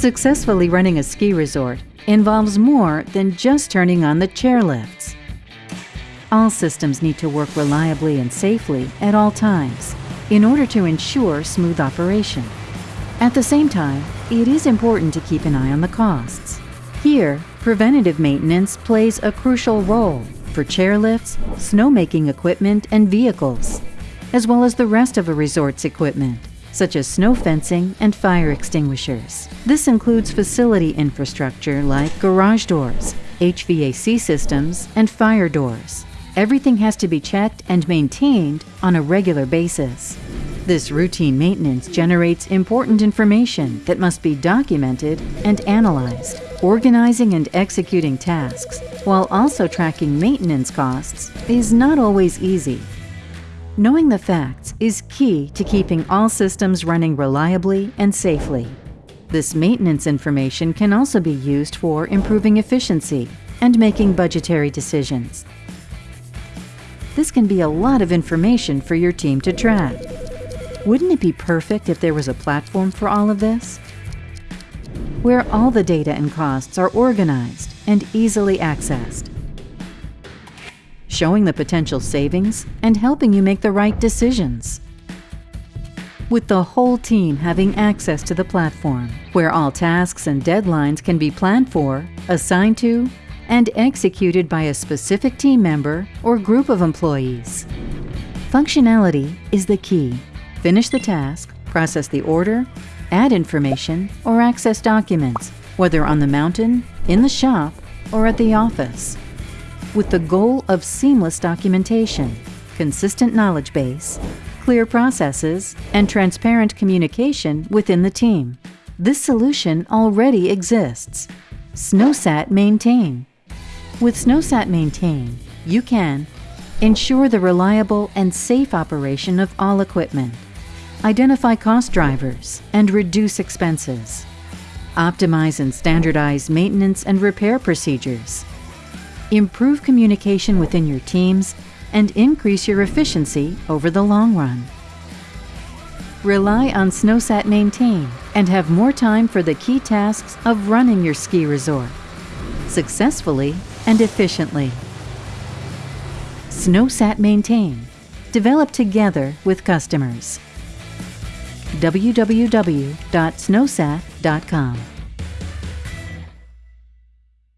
Successfully running a ski resort involves more than just turning on the chairlifts. All systems need to work reliably and safely at all times in order to ensure smooth operation. At the same time, it is important to keep an eye on the costs. Here, preventative maintenance plays a crucial role for chairlifts, snowmaking equipment, and vehicles, as well as the rest of a resort's equipment, such as snow fencing and fire extinguishers. This includes facility infrastructure like garage doors, HVAC systems, and fire doors. Everything has to be checked and maintained on a regular basis. This routine maintenance generates important information that must be documented and analyzed. Organizing and executing tasks while also tracking maintenance costs is not always easy. Knowing the facts is key to keeping all systems running reliably and safely. This maintenance information can also be used for improving efficiency and making budgetary decisions. This can be a lot of information for your team to track. Wouldn't it be perfect if there was a platform for all of this? Where all the data and costs are organized and easily accessed. Showing the potential savings and helping you make the right decisions. With the whole team having access to the platform, where all tasks and deadlines can be planned for, assigned to, and executed by a specific team member or group of employees. Functionality is the key. Finish the task, process the order, add information, or access documents, whether on the mountain, in the shop, or at the office. With the goal of seamless documentation, consistent knowledge base, clear processes, and transparent communication within the team. This solution already exists. SNOWsat Maintain with SNOWsat Maintain, you can ensure the reliable and safe operation of all equipment, identify cost drivers, and reduce expenses, optimize and standardize maintenance and repair procedures, improve communication within your teams, and increase your efficiency over the long run. Rely on SNOWsat Maintain and have more time for the key tasks of running your ski resort successfully and efficiently. SNOWsat Maintain, developed together with customers. www.snowsat.com